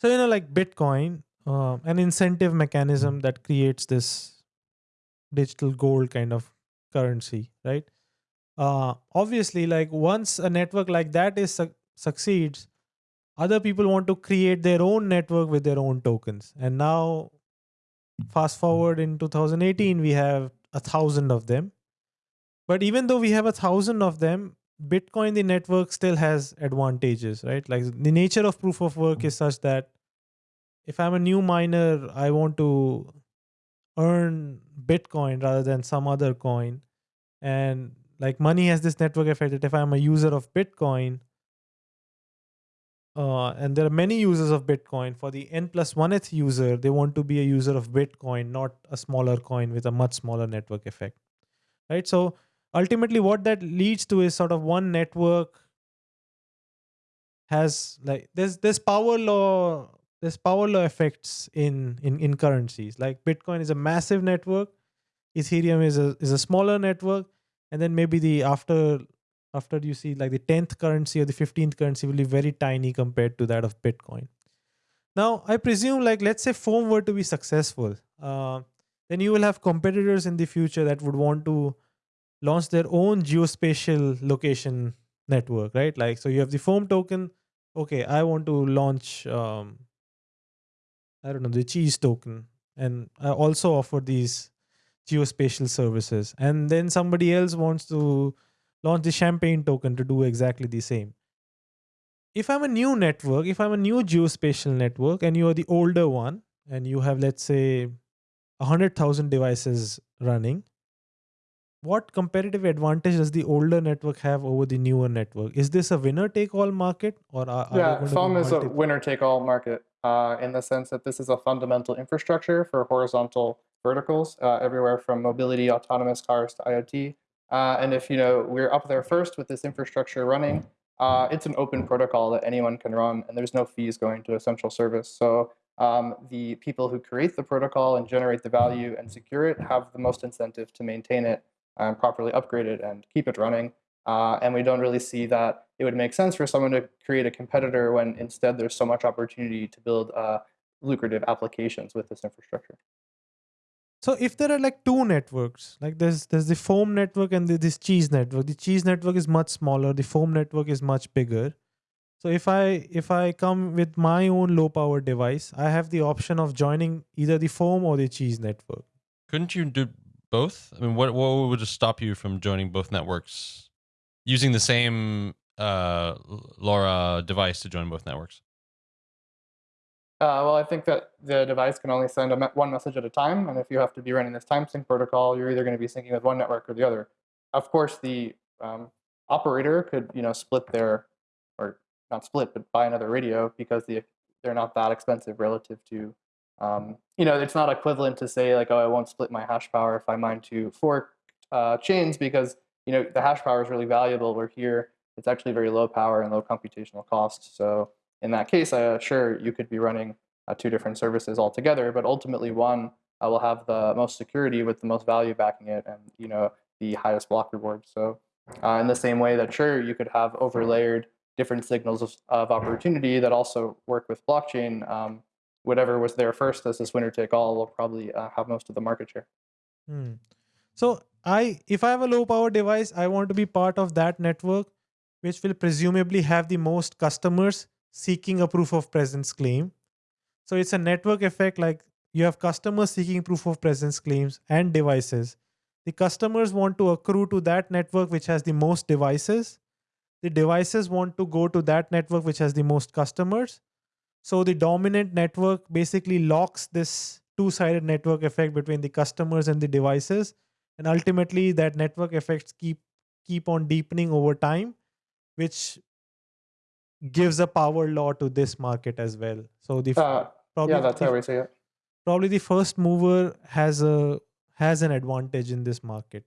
So, you know, like Bitcoin, uh, an incentive mechanism that creates this digital gold kind of currency, right? Uh, obviously, like once a network like that is su- succeeds, other people want to create their own network with their own tokens. And now, fast forward in 2018, we have a thousand of them but even though we have a thousand of them, Bitcoin, the network still has advantages, right? Like the nature of proof of work is such that if I'm a new miner, I want to earn Bitcoin rather than some other coin. And like money has this network effect that if I'm a user of Bitcoin, uh, and there are many users of Bitcoin. For the n plus one-th user, they want to be a user of Bitcoin, not a smaller coin with a much smaller network effect, right? So ultimately what that leads to is sort of one network has like there's there's power law there's power law effects in in in currencies. Like bitcoin is a massive network. Ethereum is a is a smaller network. And then maybe the after after you see like the 10th currency or the 15th currency will be very tiny compared to that of bitcoin. Now i presume like let's say foam were to be successful uh, then you will have competitors in the future that would want to launch their own geospatial location network, right? Like, so you have the foam token. Okay, I want to launch, um, I don't know, the cheese token. And I also offer these geospatial services. And then somebody else wants to launch the champagne token to do exactly the same. If I'm a new network, if I'm a new geospatial network and you are the older one and you have, let's say, 100,000 devices running, what competitive advantage does the older network have over the newer network? Is this a winner take all market or are, are yeah, foam is a winner take all market uh, in the sense that this is a fundamental infrastructure for horizontal verticals uh, everywhere from mobility, autonomous cars to IoT. Uh, and if you know we're up there first with this infrastructure running, uh, it's an open protocol that anyone can run, and there's no fees going to a central service. So um, the people who create the protocol and generate the value and secure it have the most incentive to maintain it and properly upgrade it and keep it running. Uh, and we don't really see that it would make sense for someone to create a competitor when instead there's so much opportunity to build uh, lucrative applications with this infrastructure. So if there are like two networks, like there's there's the foam network and this cheese network. The cheese network is much smaller. The foam network is much bigger. So if I if I come with my own low power device, I have the option of joining either the foam or the cheese network. Couldn't you do both? I mean, what what would just stop you from joining both networks using the same uh, LoRa device to join both networks? Uh, well, I think that the device can only send me one message at a time, and if you have to be running this time sync protocol, you're either going to be syncing with one network or the other. Of course, the um, operator could, you know, split their, or not split, but buy another radio because the they're not that expensive relative to, um, you know, it's not equivalent to say like, oh, I won't split my hash power if I mine to fork uh, chains because you know the hash power is really valuable. Where here it's actually very low power and low computational cost. So in that case, uh, sure, you could be running uh, two different services altogether, but ultimately one uh, will have the most security with the most value backing it and you know the highest block reward. So uh, in the same way that sure, you could have overlayered different signals of, of opportunity that also work with blockchain, um, whatever was there first as this winner take all will probably uh, have most of the market share. Hmm. So I, if I have a low power device, I want to be part of that network, which will presumably have the most customers seeking a proof of presence claim. So it's a network effect like you have customers seeking proof of presence claims and devices. The customers want to accrue to that network which has the most devices. The devices want to go to that network which has the most customers. So the dominant network basically locks this two-sided network effect between the customers and the devices. And ultimately that network effects keep keep on deepening over time, which gives a power law to this market as well. So the uh, probably yeah, that's the, how we say it. Probably the first mover has a has an advantage in this market.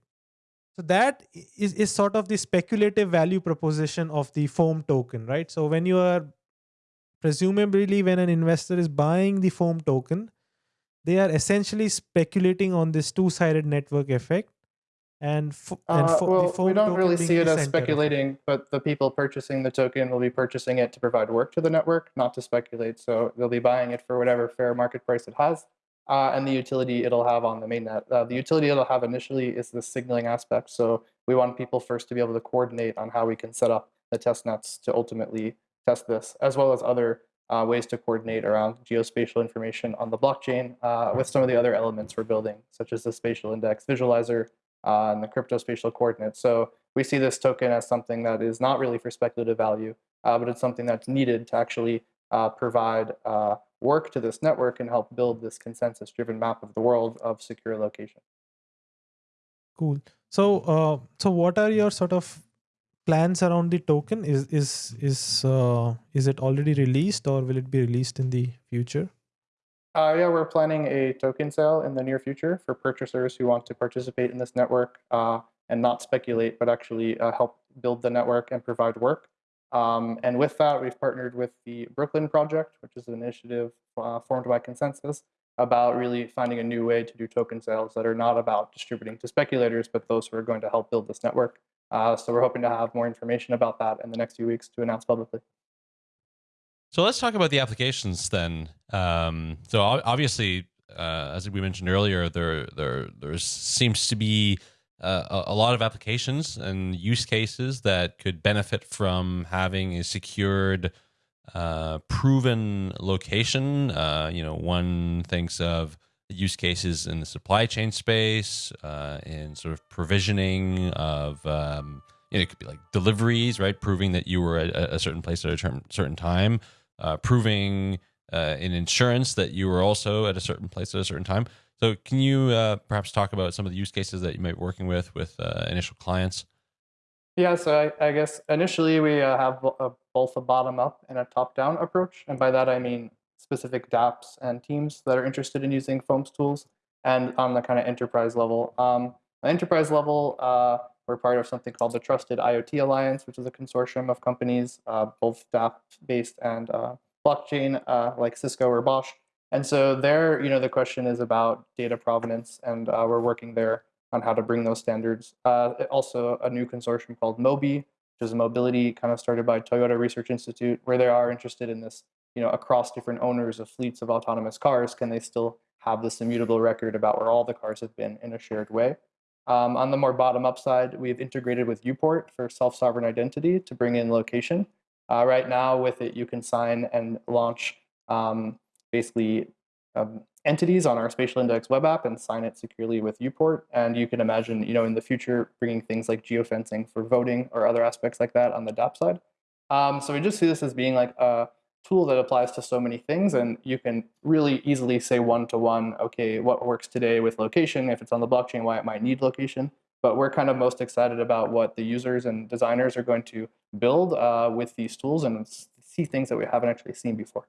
So that is, is sort of the speculative value proposition of the foam token, right? So when you are presumably when an investor is buying the foam token, they are essentially speculating on this two-sided network effect and, and uh, well, we don't really see it as speculating, but the people purchasing the token will be purchasing it to provide work to the network, not to speculate. So they'll be buying it for whatever fair market price it has, uh, and the utility it'll have on the mainnet. Uh, the utility it'll have initially is the signaling aspect. So we want people first to be able to coordinate on how we can set up the test nets to ultimately test this, as well as other uh, ways to coordinate around geospatial information on the blockchain uh, with some of the other elements we're building, such as the spatial index visualizer, uh, and the cryptospatial coordinates. So we see this token as something that is not really for speculative value, uh, but it's something that's needed to actually uh, provide uh, work to this network and help build this consensus-driven map of the world of secure location. Cool. So, so what are your sort of plans around the token? Is is is uh, is it already released, or will it be released in the future? Uh, yeah, we're planning a token sale in the near future for purchasers who want to participate in this network uh, and not speculate, but actually uh, help build the network and provide work. Um, and with that, we've partnered with the Brooklyn Project, which is an initiative uh, formed by ConsenSys about really finding a new way to do token sales that are not about distributing to speculators, but those who are going to help build this network. Uh, so we're hoping to have more information about that in the next few weeks to announce publicly. So let's talk about the applications then. Um, so obviously, uh, as we mentioned earlier, there there there seems to be uh, a lot of applications and use cases that could benefit from having a secured, uh, proven location. Uh, you know, one thinks of use cases in the supply chain space, uh, in sort of provisioning of. Um, you know, it could be like deliveries, right? Proving that you were at a certain place at a term, certain time uh, proving uh, in insurance that you were also at a certain place at a certain time. So, can you uh, perhaps talk about some of the use cases that you might be working with with uh, initial clients? Yeah, so I, I guess initially we uh, have a, both a bottom up and a top down approach. And by that, I mean specific dApps and teams that are interested in using Foam's tools and on the kind of enterprise level. Um, enterprise level, uh, we're part of something called the Trusted IoT Alliance, which is a consortium of companies, uh, both dApp-based and uh, blockchain, uh, like Cisco or Bosch. And so there, you know, the question is about data provenance, and uh, we're working there on how to bring those standards. Uh, also, a new consortium called MOBI, which is a mobility kind of started by Toyota Research Institute, where they are interested in this, you know, across different owners of fleets of autonomous cars, can they still have this immutable record about where all the cars have been in a shared way? Um, on the more bottom up side, we've integrated with Uport for self-sovereign identity to bring in location. Uh, right now, with it, you can sign and launch um, basically um, entities on our spatial index web app and sign it securely with Uport. And you can imagine, you know, in the future, bringing things like geofencing for voting or other aspects like that on the DApp side. Um, so we just see this as being like a tool that applies to so many things, and you can really easily say one to one, okay, what works today with location, if it's on the blockchain, why it might need location. But we're kind of most excited about what the users and designers are going to build uh, with these tools and see things that we haven't actually seen before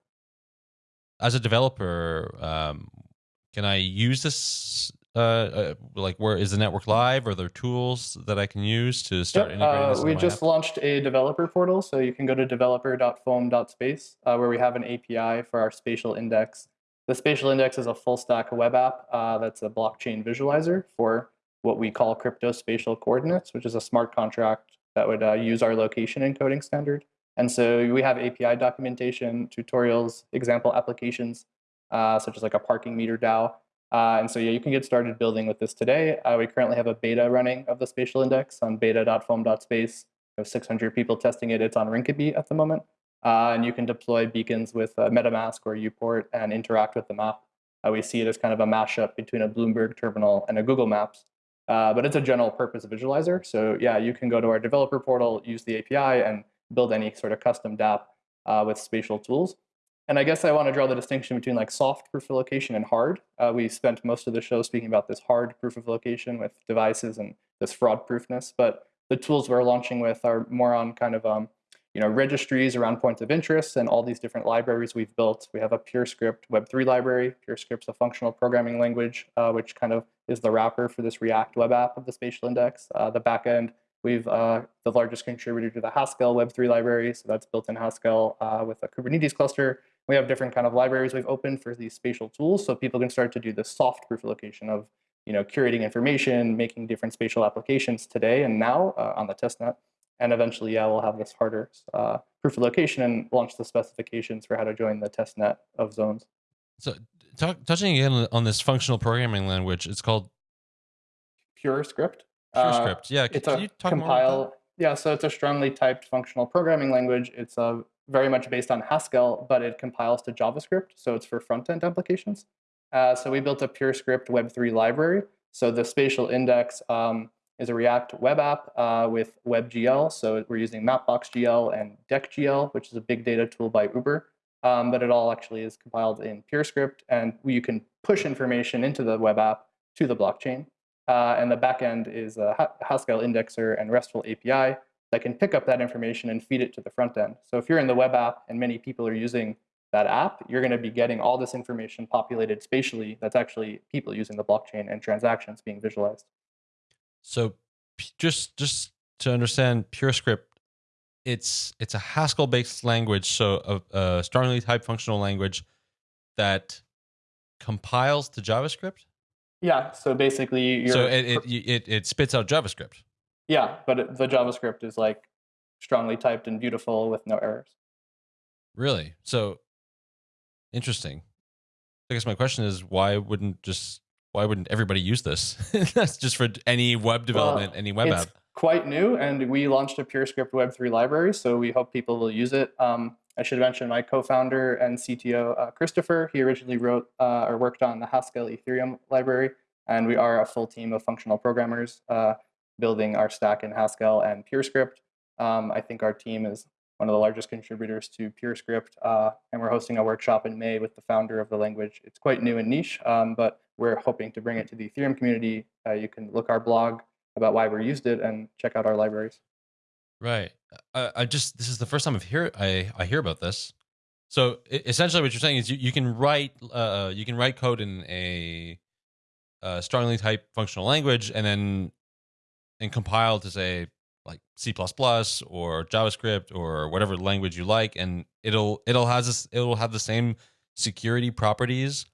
as a developer, um, can I use this? Uh, uh, like, where is the network live? Are there tools that I can use to start yep. integrating uh, this? we just app? launched a developer portal, so you can go to developer.foam.space, uh, where we have an API for our spatial index. The spatial index is a full stack web app uh, that's a blockchain visualizer for what we call crypto spatial coordinates, which is a smart contract that would uh, use our location encoding standard. And so we have API documentation, tutorials, example applications, uh, such as like a parking meter DAO. Uh, and so yeah, you can get started building with this today. Uh, we currently have a beta running of the spatial index on beta.foam.space. We have 600 people testing it. It's on Rinkeby at the moment. Uh, and you can deploy beacons with uh, MetaMask or Uport and interact with the map. Uh, we see it as kind of a mashup between a Bloomberg terminal and a Google Maps. but it's a general purpose visualizer. So yeah, you can go to our developer portal, use the API, and build any sort of custom dApp uh, with spatial tools. And I guess I want to draw the distinction between like soft proof of location and hard. Uh, we spent most of the show speaking about this hard proof of location with devices and this fraud proofness, but the tools we're launching with are more on kind of um, you know registries around points of interest and all these different libraries we've built. We have a PureScript Web3 library. PureScript's a functional programming language, uh, which kind of is the wrapper for this React web app of the spatial index. Uh, the backend We've uh, the largest contributor to the Haskell Web3 library, so that's built in Haskell uh, with a Kubernetes cluster. We have different kind of libraries we've opened for these spatial tools, so people can start to do the soft proof of location of you know curating information, making different spatial applications today and now uh, on the testnet. And eventually, yeah, we'll have this harder uh, proof of location and launch the specifications for how to join the testnet of zones. So, talk, touching again on this functional programming language, it's called PureScript. Pure uh, script. Yeah. Can, it's a can you talk about compile. Yeah, so it's a strongly typed functional programming language. It's uh, very much based on Haskell, but it compiles to JavaScript, so it's for front-end applications. Uh, so we built a PureScript Web3 library. So the spatial index um, is a React web app uh, with WebGL. So we're using Mapbox.gl and DeckGL, which is a big data tool by Uber. Um, but it all actually is compiled in PureScript, and you can push information into the web app to the blockchain. Uh, and the backend is a Haskell indexer and RESTful API that can pick up that information and feed it to the front end. So if you're in the web app and many people are using that app, you're going to be getting all this information populated spatially that's actually people using the blockchain and transactions being visualized. So just just to understand PureScript, it's it's a Haskell-based language, so a, a strongly typed functional language that compiles to JavaScript. Yeah. So basically, you're, so it, it it it spits out JavaScript. Yeah, but the JavaScript is like strongly typed and beautiful with no errors. Really? So interesting. I guess my question is, why wouldn't just why wouldn't everybody use this? That's just for any web development, well, any web it's app. Quite new, and we launched a PureScript Web3 library, so we hope people will use it. Um, I should mention my co-founder and CTO, uh, Christopher. He originally wrote uh, or worked on the Haskell Ethereum library, and we are a full team of functional programmers uh, building our stack in Haskell and PureScript. Um, I think our team is one of the largest contributors to PureScript, uh, and we're hosting a workshop in May with the founder of the language. It's quite new and niche, um, but we're hoping to bring it to the Ethereum community. Uh, you can look our blog about why we used it and check out our libraries. Right. I, I just this is the first time I've hear I I hear about this. So essentially, what you're saying is you, you can write uh, you can write code in a, a strongly typed functional language and then and compile to say like C or JavaScript or whatever language you like, and it'll it'll has this it'll have the same security properties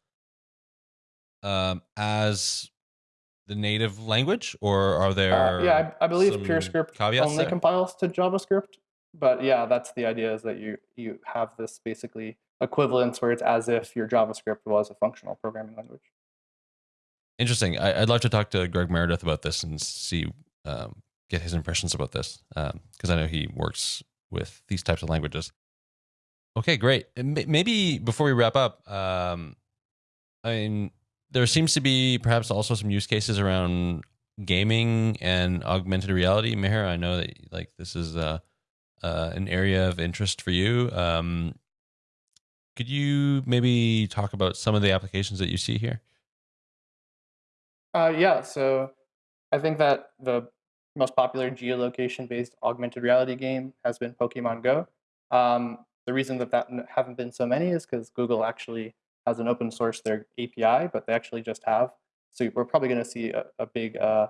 um, as the native language, or are there? Uh, yeah, I, I believe PureScript only there? compiles to JavaScript. But yeah, that's the idea is that you you have this basically equivalence where it's as if your JavaScript was a functional programming language. Interesting. I, I'd love to talk to Greg Meredith about this and see, um, get his impressions about this, because I know he works with these types of languages. Okay, great. Maybe before we wrap up, um, I mean, there seems to be perhaps also some use cases around gaming and augmented reality. Meher, I know that like this is uh, uh, an area of interest for you. Um, could you maybe talk about some of the applications that you see here? Uh, yeah, so I think that the most popular geolocation-based augmented reality game has been Pokemon Go. Um, the reason that that haven't been so many is because Google actually has an open source their API, but they actually just have. So we're probably going to see a, a big uh,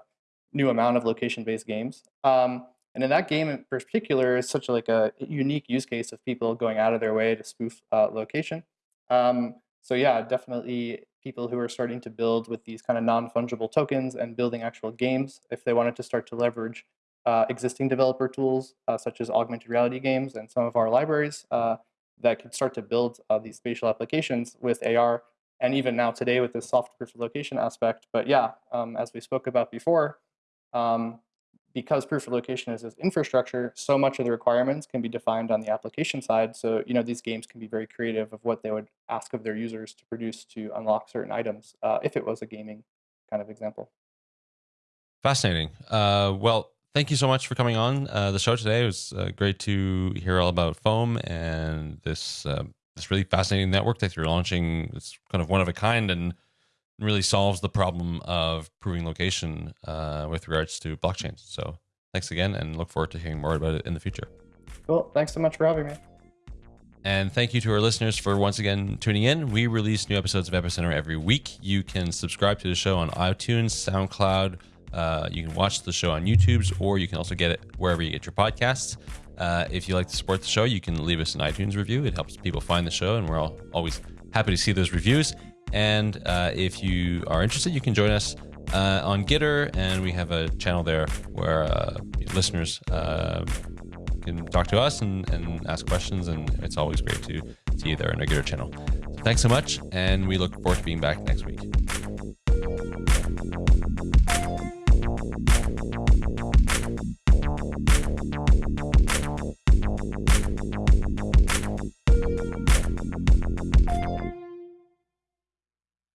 new amount of location-based games. Um, and in that game in particular, is such like a unique use case of people going out of their way to spoof uh, location. Um, so yeah, definitely people who are starting to build with these kind of non-fungible tokens and building actual games, if they wanted to start to leverage uh, existing developer tools uh, such as augmented reality games and some of our libraries uh, that could start to build uh, these spatial applications with AR, and even now today with this soft proof of location aspect. But yeah, um, as we spoke about before, um, because proof of location is this infrastructure, so much of the requirements can be defined on the application side. So, you know, these games can be very creative of what they would ask of their users to produce to unlock certain items, uh, if it was a gaming kind of example. Fascinating. Uh, well, thank you so much for coming on uh, the show today. It was uh, great to hear all about Foam and this uh, this really fascinating network that you're launching. It's kind of one of a kind and really solves the problem of proving location uh, with regards to blockchains. So thanks again, and look forward to hearing more about it in the future. Cool. Thanks so much for having me. And thank you to our listeners for once again tuning in. We release new episodes of Epicenter every week. You can subscribe to the show on iTunes, SoundCloud. Uh, you can watch the show on YouTube's, or you can also get it wherever you get your podcasts. Uh, if you like to support the show, you can leave us an iTunes review. It helps people find the show, and we're all, always happy to see those reviews. And uh, if you are interested, you can join us uh, on Gitter, and we have a channel there where uh, listeners uh, can talk to us and, and ask questions, and it's always great to see you there on our Gitter channel. Thanks so much, and we look forward to being back next week.